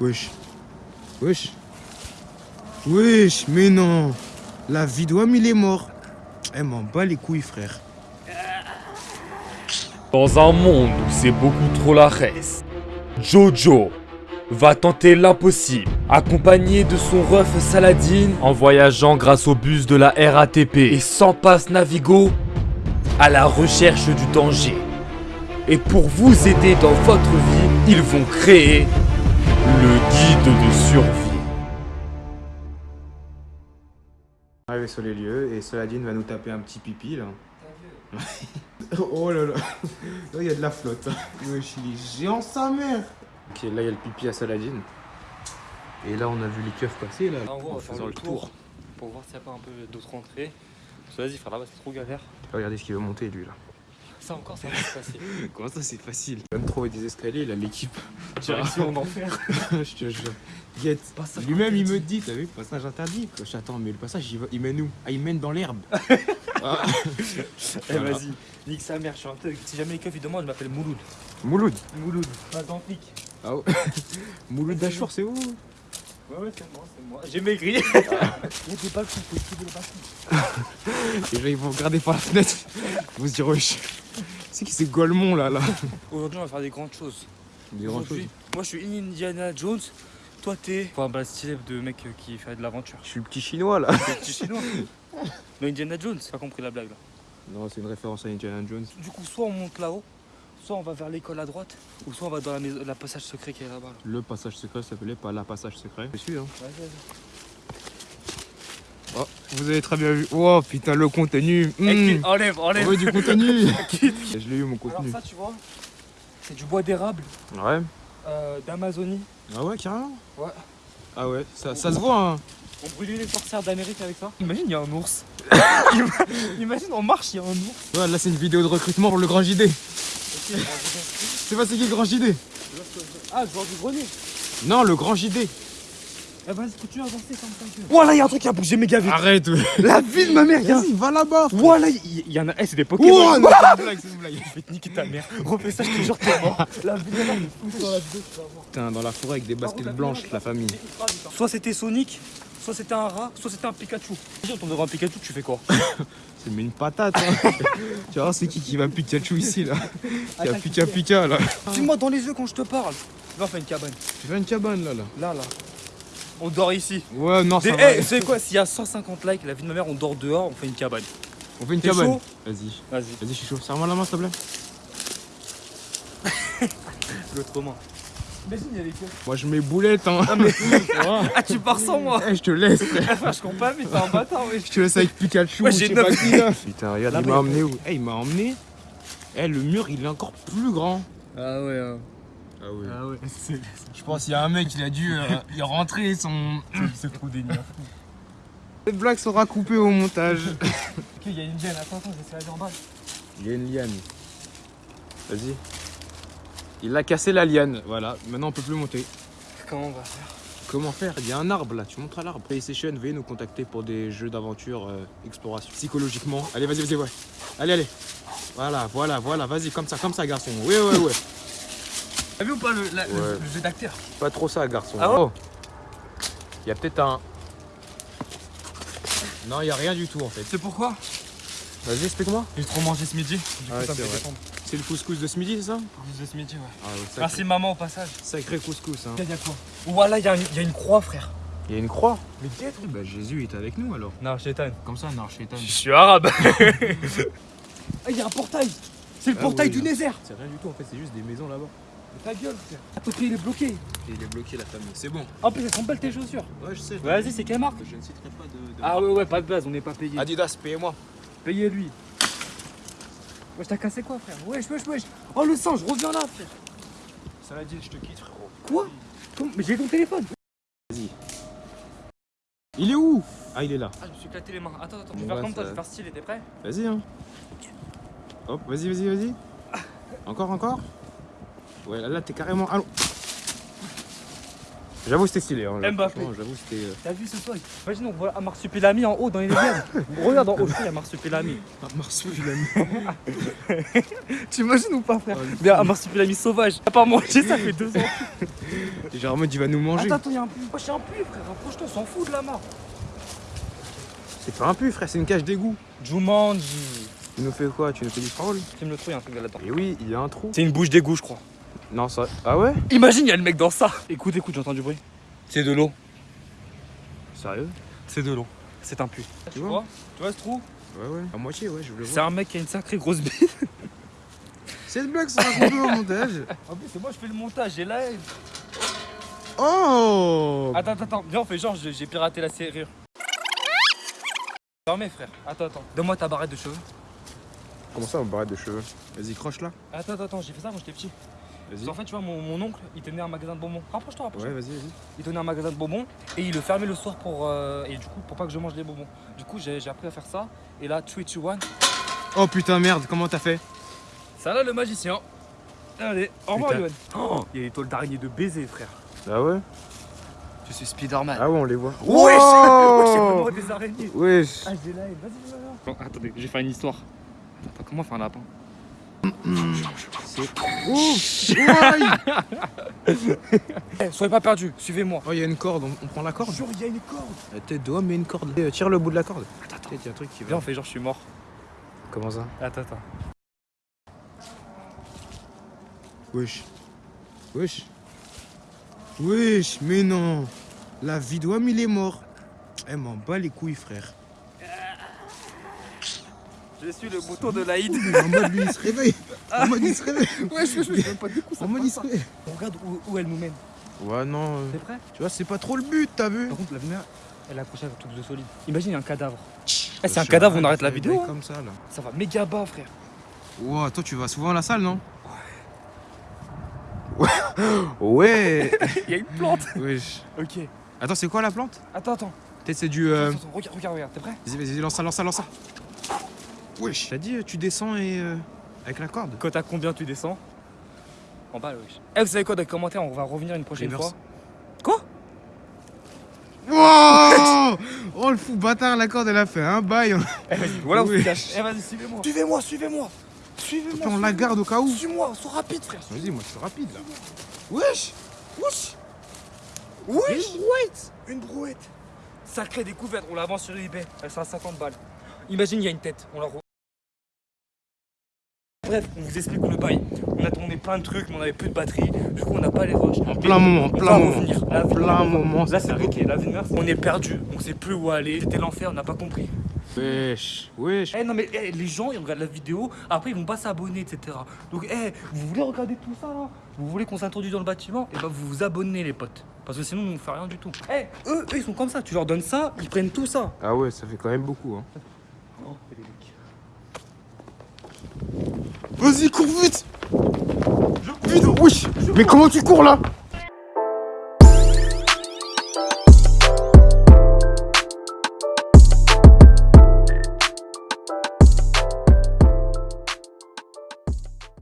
Wesh. Wesh. Wesh, mais non. La vie d'homme, il est mort. Elle m'en bat les couilles, frère. Dans un monde où c'est beaucoup trop la reste, Jojo va tenter l'impossible, accompagné de son ref Saladin, en voyageant grâce au bus de la RATP et sans passe Navigo, à la recherche du danger. Et pour vous aider dans votre vie, ils vont créer le guide de survie. Arrivé sur les lieux et Saladin va nous taper un petit pipi là. oh là là. Là, il y a de la flotte. Wesh, il est géant sa mère. Ok, là, il y a le pipi à Saladin. Et là, on a vu les keufs passer là. En gros, on en va faire faisant le le tour tour. pour voir s'il n'y a pas un peu d'autres entrées. Vas-y, frère, là-bas c'est trop galère. Regardez ce qu'il veut monter lui là. Ça encore, ça va se passer. Comment ça, c'est facile Il va me trouver des escaliers, il a l'équipe. Direction en enfer. Je te jure. Lui-même, il me dit, t'as vu, passage interdit. Je Attends, mais le passage, il, va- il mène où? Ah, il mène dans l'herbe. Ah. Eh, vas-y, nique sa mère, je suis un. Si jamais les keufs ils demandent, je m'appelle Mouloud. Mouloud. Mouloud, pas dans le Ah ouais. Mouloud Dachour, c'est où? Ouais, ouais, c'est moi, c'est moi. J'ai maigri. Il y a des balcons, faut esquiver les balcons. Les gens, ils vont regarder par la fenêtre. Ils vont se dire, wesh. C'est qui c'est Golemont là, là Aujourd'hui, on va faire des grandes choses. Des grandes choses. Aujourd'hui, Moi, je suis Indiana Jones. Toi, t'es. Un bas stylé de mec euh, qui fait de l'aventure. Je suis le petit chinois là. T'es petit chinois. Mais Indiana Jones, t'as compris la blague là. Non, c'est une référence à Indiana Jones. Du coup, soit on monte là-haut, soit on va vers l'école à droite, ou soit on va dans la, maison, la passage secret qui est là-bas. là. Le passage secret s'appelait pas la passage secret. Je suis, hein. Vas-y, vas-y. Oh, vous avez très bien vu. Oh putain, le contenu. Eh, Hmm. quitte, Enlève, On enlève. veut du contenu. Je l'ai eu mon Alors contenu. ça, tu vois, c'est du bois d'érable Ouais. euh, d'Amazonie. Ah ouais, carrément Ouais. Ah ouais, ça, ça se voit, hein. On brûlait les sorcières d'Amérique avec ça. Imagine, il y a un ours. Ima- Imagine, on marche, il y a un ours. Ouais, là, c'est une vidéo de recrutement pour le grand JD. C'est pas c'est qui le grand JD Ah, je vois du grenier. Non, le grand JD. Eh, vas-y, continue à avancer comme ça. Voilà, il y a un truc qui a bougé méga vite. Arrête. La vie de ma mère, y un- Vas-y, va là-bas. Voilà, il il y en a. Eh, c'est des Oh, Pokémon. non, c'est une blague, c'est une blague. Je vais te niquer ta mère. Refais ça, je te jure, t'es mort. La vie de ma mère, il est foutu dans la vidéo. Putain, dans la forêt avec des baskets blanches, la famille. Soit c'était Sonic, soit c'était un rat, soit c'était un Pikachu. Si on tombe devant un Pikachu, tu fais quoi? C'est mais une patate. Hein. tu vas voir, c'est qui qui va Pikachu ici, là? Qui a Pika Pika, là. Dis-moi dans les yeux quand je te parle. On fait une cabane. Tu fais une cabane, là, là. Là, là. On dort ici. Ouais, non, ça C'est va. hey, c'est quoi S'il y a 150 likes, la vie de ma mère, on dort dehors, on fait une cabane. On fait une cabane. Vas-y. Vas-y, Vas-y, je suis chaud. Serre-moi la main, s'il te plaît. l'autre main. Imagine, il y a les keufs. Moi, je mets boulette, hein. Ah, tu pars sans moi Eh, je te laisse, frère. Enfin, je comprends pas, mais t'es un bâtard. Je te laisse avec Pikachu. Ouais, j'ai pas qui, là. Putain, regarde, il m'a emmené où Eh, il m'a emmené. Eh, le mur, il est encore plus grand. Ah ouais, hein. Ah oui. ah ouais. Je pense qu'il y a un mec, il a dû euh, y rentrer son. c'est trop délire. Cette blague sera coupée au montage. Ok, il y a une liane, attends, attends, j'essaie d'aller en bas. Il y a une liane. Vas-y. Il a cassé la liane. Voilà, maintenant on peut plus monter. Comment on va faire Comment faire? Il y a un arbre là, tu montres à l'arbre. PlayStation, veuillez nous contacter pour des jeux d'aventure, euh, exploration, psychologiquement. Allez, vas-y, vas-y, ouais. Allez, allez. Voilà, voilà, voilà, vas-y, comme ça, comme ça, garçon. Oui, ouais, ouais. T'as vu ou pas le, la- le- Ouais. le jeu d'acteur Pas trop ça, garçon. Ah ouais Oh. Il y a peut-être un. Non, il y a rien du tout en fait. C'est pourquoi Vas-y, explique-moi. J'ai trop mangé ce midi. Du Ah ouais, ça me c'est fait. C'est le couscous de ce midi, c'est ça Couscous de ce midi, ouais. Ah ouais, Merci maman au passage. sacré couscous. Hein. Il y a quoi Voilà, il y, a une- il y a une croix, frère. Il y a une croix. Mais quest Bah, Jésus est avec nous alors. Non. Comme ça, non. Je suis arabe. Ah, il y a un portail C'est le Ah portail oui, du hein. Nether C'est rien du tout en fait, c'est juste des maisons là-bas. Ta gueule, frère. À côté, il est bloqué. Et il est bloqué la famille. C'est bon. En plus, elles sont belles tes chaussures. Ouais, je sais. Vas-y, c'est quelle marque Je ne citerai pas de. de Ah ouais, ouais, pas de base, on n'est pas payé. Adidas, payez-moi. Payez lui. Wesh, t'as cassé quoi, frère Wesh, wesh, wesh. Oh, le sang, je reviens là, frère. Ça l'a dit, je te quitte, frérot. Quoi Mais j'ai ton téléphone. Il est où Ah, il est là. Ah, je me suis éclaté les mains. Attends, attends, je vais faire comme toi, je vais faire stylé, t'es prêt Vas-y, hein. Hop, vas-y, vas-y, vas-y. Encore, encore. Ouais, là, là, t'es carrément. Allons. J'avoue, c'était stylé. Hein, Mbappé. J'avoue, c'était. euh, T'as vu ce soir Imagine, on voit un marsupilami en haut dans les rivières. Regarde en haut, il y a marsupilami. Un marsupilami. Tu imagines ou pas, frère Mais un marsupilami sauvage. T'as pas mangé, ça fait deux ans. Genre en mode, il va nous manger. Attends, attends, il y a un puits. Wesh, il y a un puits, frère. Approche-toi, on s'en fout de la mare. C'est pas un pu, frère, c'est une cage d'égout. Jumanji. Tu nous fais quoi? Tu nous fais du troll Tu me le trouves, il y a un truc là-dedans. Et oui, il y a un trou. C'est une bouche d'égout, je crois. Non, ça. Ah ouais Imagine, il y a le mec dans ça. Écoute, écoute, j'entends du bruit. C'est de l'eau. Sérieux C'est de l'eau. C'est un puits. Tu vois vois Tu vois ce trou Ouais, ouais. À moitié, ouais, je le C'est vois. un mec qui a une sacrée grosse bite. Cette blague sera coupée au montage. En plus, c'est moi, je fais le montage. J'ai la haine. Oh Attends, attends, attends. Viens, on fait genre, j'ai piraté la serrure. Dormez, frère. Attends, attends. Donne-moi ta barrette de cheveux. Comment ça, on barrette de cheveux? Vas-y, croche là. Attends, attends, attends. J'ai fait ça quand j'étais petit. Qu'en fait, tu vois, mon, mon oncle, il tenait un magasin de bonbons. Rapproche-toi, rapproche-toi. Ouais, vas-y, vas-y. Il tenait un magasin de bonbons et il le fermait le soir pour. euh, et du coup, pour pas que je mange les bonbons. Du coup, j'ai appris à faire ça. Et là, 3, 2, 1. Oh putain, merde, comment t'as fait? Ça là, le magicien. Allez, au revoir. Yoann. Oh, il y a des tôles d'araignée de baiser, frère. Ah ouais? Je suis Spider-Man. Ah ouais, on les voit. Wesh Wesh, Wow vraiment des araignées. Wesh Ah, j'ai haine. Vas-y, vas-y, vas-y. Attendez, j'ai fait une histoire. Attends, comment faire un lapin? Soyez pas perdus, suivez-moi. Oh, il y a une corde, on, on prend la corde Jure, il y a une corde. La tête d'homme, mais une corde. Eh, Tire le bout de la corde. Attends, attends. Il y a un truc qui Viens, va. on fait genre, je suis mort. Comment ça? Attends, attends. Wesh. Wesh. Wesh, mais non. La vie d'homme, il est mort. Eh, m'en bat les couilles, frère. Je suis le bouton de l'Aïd. En mode, lui, il se réveille. En mode, il se réveille. Ouais, je je même pas du coup. En mode, il se réveille. On regarde où, où elle nous mène. Ouais, non. euh, T'es prêt? Tu vois, c'est pas trop le but, t'as vu? Par contre, la lumière, elle est accrochée à un truc de solide. Imagine, il y a un cadavre. Eh, c'est un suis cadavre, on arrête, la ça vidéo. hein. comme ça, là. Ça va méga bas, frère. Wow, toi, tu vas souvent à la salle, non? Ouais. Ouais. Il y a une plante. Wesh. Ok. Attends, c'est quoi la plante? Attends, attends. Peut-être c'est du. euh, Attends, attends, Regarde, regarde, regarde. T'es prêt? Vas-y, vas-y, lance ça, lance ça, lance ça. Wesh. T'as dit, euh, tu descends et. euh, Avec la corde Quand t'as combien tu descends En bas, wesh. Eh, vous savez quoi, dans les commentaires, on va revenir une prochaine Reverse. fois. Quoi Wow Oh, le fou bâtard, la corde, elle a fait un bail. Eh, vas-y, voilà où Oui. tu caches. Eh, vas-y, suivez-moi. Suivez-moi, suivez-moi. Suivez-moi. Puis on la garde au cas où. Suis-moi, sois rapide, frère. Vas-y, moi, je suis rapide, là. Wesh Wesh Wesh Une brouette Une brouette Sacrée découverte, on la vend sur eBay, elle sera à 50 balles. Imagine, il y a une tête, on la. Bref, on vous explique le bail. On a tourné plein de trucs, mais on avait plus de batterie. Du coup, on n'a pas les roches. En plein moment, en On plein moment. plein Là, c'est on est perdu. On sait plus où aller. C'était l'enfer, on n'a pas compris. Wesh, wesh. Eh non, mais eh, les gens, ils regardent la vidéo. Après, ils vont pas s'abonner, etc. Donc, eh, vous voulez regarder tout ça là? Vous voulez qu'on s'introduise dans le bâtiment? Et ben, vous vous abonnez, les potes. Parce que sinon, on ne fait rien du tout. Eh, eux, eux, ils sont comme ça. Tu leur donnes ça, ils prennent tout ça. Ah ouais, ça fait quand même beaucoup, hein. Oh, Vas-y, cours vite. Vite, wesh Mais comment tu cours, là?